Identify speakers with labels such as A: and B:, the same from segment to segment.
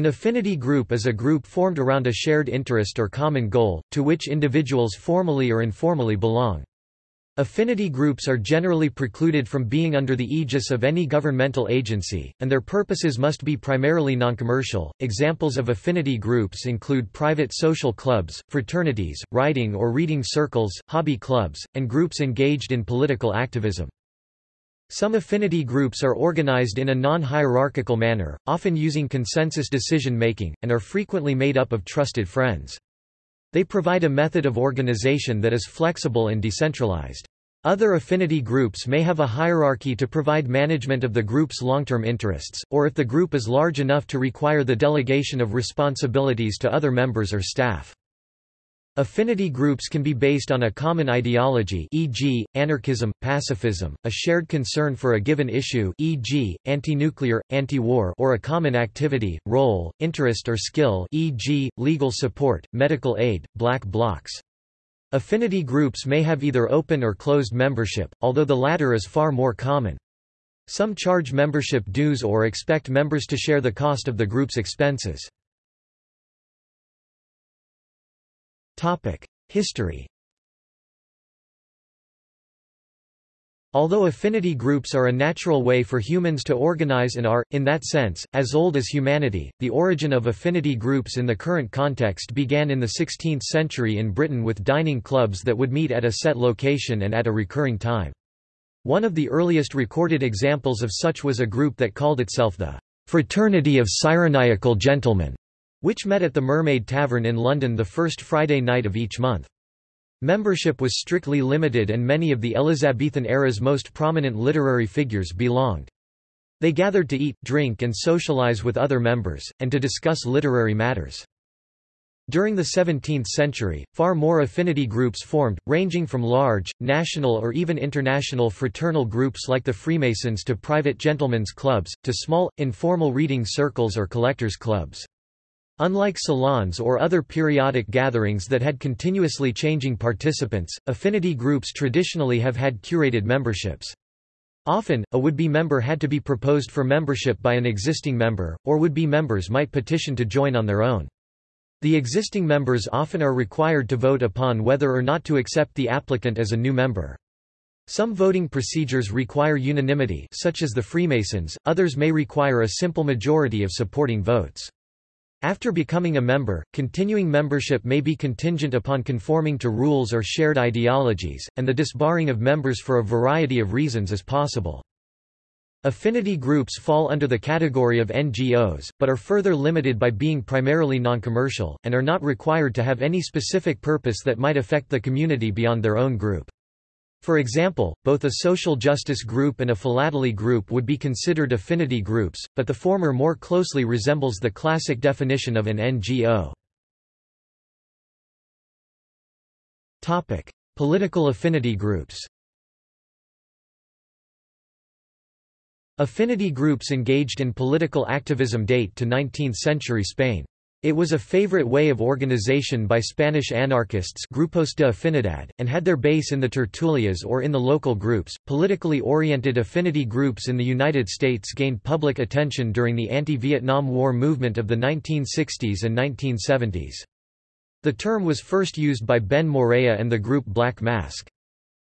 A: An affinity group is a group formed around a shared interest or common goal, to which individuals formally or informally belong. Affinity groups are generally precluded from being under the aegis of any governmental agency, and their purposes must be primarily noncommercial. Examples of affinity groups include private social clubs, fraternities, writing or reading circles, hobby clubs, and groups engaged in political activism. Some affinity groups are organized in a non-hierarchical manner, often using consensus decision-making, and are frequently made up of trusted friends. They provide a method of organization that is flexible and decentralized. Other affinity groups may have a hierarchy to provide management of the group's long-term interests, or if the group is large enough to require the delegation of responsibilities to other members or staff. Affinity groups can be based on a common ideology e.g., anarchism, pacifism, a shared concern for a given issue e.g., anti-nuclear, anti-war or a common activity, role, interest or skill e.g., legal support, medical aid, black blocs. Affinity groups may have either open or closed membership, although the latter is far more common. Some charge membership dues or expect members to share the cost of the group's expenses. History. Although affinity groups are a natural way for humans to organize and are, in that sense, as old as humanity, the origin of affinity groups in the current context began in the 16th century in Britain with dining clubs that would meet at a set location and at a recurring time. One of the earliest recorded examples of such was a group that called itself the Fraternity of Sireniacal Gentlemen, which met at the Mermaid Tavern in London the first Friday night of each month. Membership was strictly limited and many of the Elizabethan era's most prominent literary figures belonged. They gathered to eat, drink and socialize with other members, and to discuss literary matters. During the 17th century, far more affinity groups formed, ranging from large, national or even international fraternal groups like the Freemasons to private gentlemen's clubs, to small, informal reading circles or collectors' clubs. Unlike salons or other periodic gatherings that had continuously changing participants, affinity groups traditionally have had curated memberships. Often, a would-be member had to be proposed for membership by an existing member, or would-be members might petition to join on their own. The existing members often are required to vote upon whether or not to accept the applicant as a new member. Some voting procedures require unanimity such as the Freemasons, others may require a simple majority of supporting votes. After becoming a member, continuing membership may be contingent upon conforming to rules or shared ideologies, and the disbarring of members for a variety of reasons is possible. Affinity groups fall under the category of NGOs, but are further limited by being primarily non-commercial, and are not required to have any specific purpose that might affect the community beyond their own group. For example, both a social justice group and a philately group would be considered affinity groups, but the former more closely resembles the classic definition of an NGO. Topic: Political affinity groups Affinity groups engaged in political activism date to 19th-century Spain. It was a favorite way of organization by Spanish anarchists Grupos de Afinidad, and had their base in the tertulias or in the local groups. Politically oriented affinity groups in the United States gained public attention during the anti-Vietnam War movement of the 1960s and 1970s. The term was first used by Ben Morea and the group Black Mask.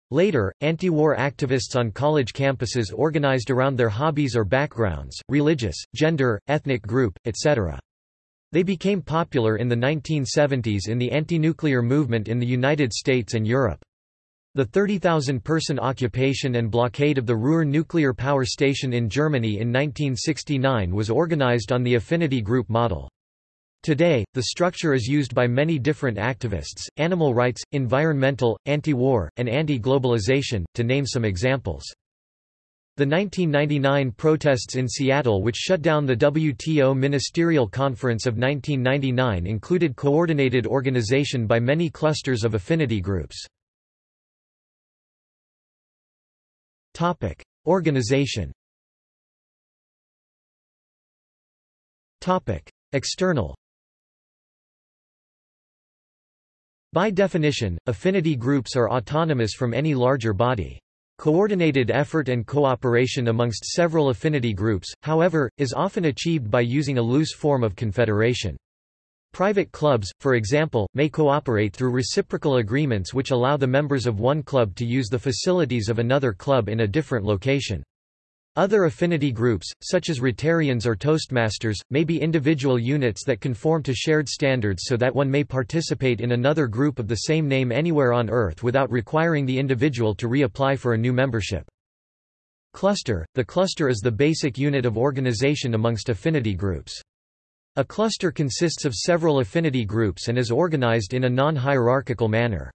A: Later, anti-war activists on college campuses organized around their hobbies or backgrounds, religious, gender, ethnic group, etc. They became popular in the 1970s in the anti-nuclear movement in the United States and Europe. The 30,000-person occupation and blockade of the Ruhr nuclear power station in Germany in 1969 was organized on the affinity group model. Today, the structure is used by many different activists, animal rights, environmental, anti-war, and anti-globalization, to name some examples. The 1999 protests in Seattle which shut down the WTO Ministerial Conference of 1999 included coordinated organization by many clusters of affinity groups. Organization External By definition, affinity groups are autonomous from any larger body. Coordinated effort and cooperation amongst several affinity groups, however, is often achieved by using a loose form of confederation. Private clubs, for example, may cooperate through reciprocal agreements which allow the members of one club to use the facilities of another club in a different location. Other affinity groups, such as Rotarians or Toastmasters, may be individual units that conform to shared standards so that one may participate in another group of the same name anywhere on Earth without requiring the individual to reapply for a new membership. Cluster – The cluster is the basic unit of organization amongst affinity groups. A cluster consists of several affinity groups and is organized in a non-hierarchical manner.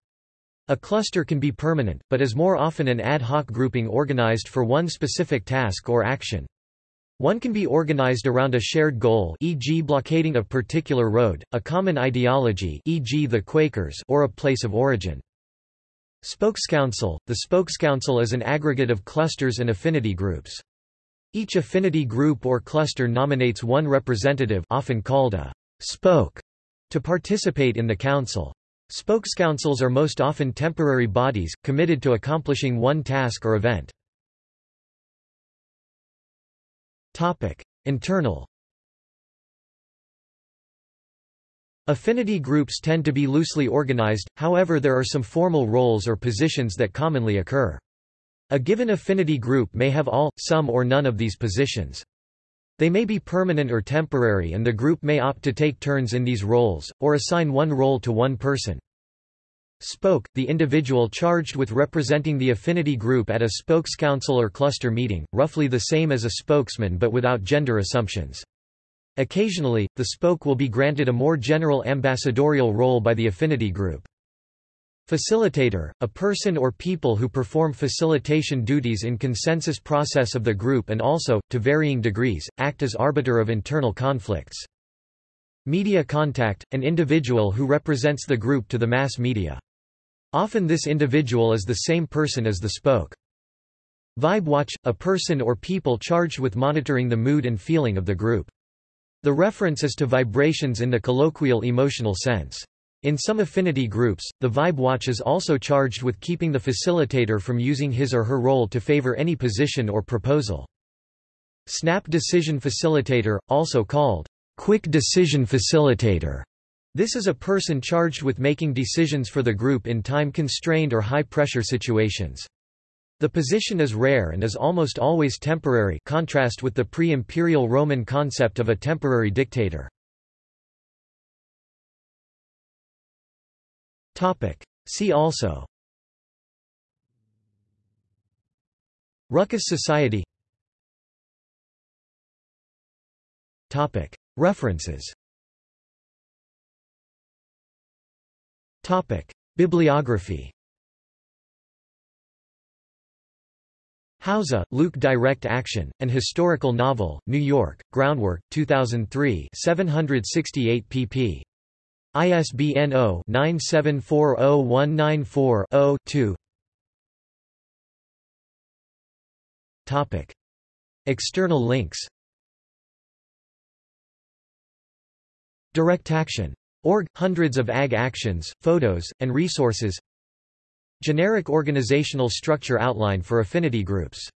A: A cluster can be permanent, but is more often an ad hoc grouping organized for one specific task or action. One can be organized around a shared goal e.g. blockading a particular road, a common ideology e.g. the Quakers or a place of origin. Spokescouncil – The spokescouncil is an aggregate of clusters and affinity groups. Each affinity group or cluster nominates one representative often called a spoke to participate in the council. Spokescouncils are most often temporary bodies, committed to accomplishing one task or event. Internal Affinity groups tend to be loosely organized, however there are some formal roles or positions that commonly occur. A given affinity group may have all, some or none of these positions. They may be permanent or temporary and the group may opt to take turns in these roles, or assign one role to one person. Spoke, the individual charged with representing the affinity group at a spokescouncil or cluster meeting, roughly the same as a spokesman but without gender assumptions. Occasionally, the spoke will be granted a more general ambassadorial role by the affinity group. Facilitator, a person or people who perform facilitation duties in consensus process of the group and also, to varying degrees, act as arbiter of internal conflicts. Media contact, an individual who represents the group to the mass media. Often this individual is the same person as the spoke. Vibe watch, a person or people charged with monitoring the mood and feeling of the group. The reference is to vibrations in the colloquial emotional sense. In some affinity groups, the Vibe Watch is also charged with keeping the facilitator from using his or her role to favor any position or proposal. Snap Decision Facilitator, also called Quick Decision Facilitator. This is a person charged with making decisions for the group in time-constrained or high-pressure situations. The position is rare and is almost always temporary contrast with the pre-imperial Roman concept of a temporary dictator. Topic. See also Ruckus Society Topic. References Topic. Bibliography Hauser, Luke Direct Action, An Historical Novel, New York, Groundwork, 2003 768 pp. ISBN 0-9740194-0-2 External links. DirectAction.org – Hundreds of AG actions, photos, and resources. Generic organizational structure outline for affinity groups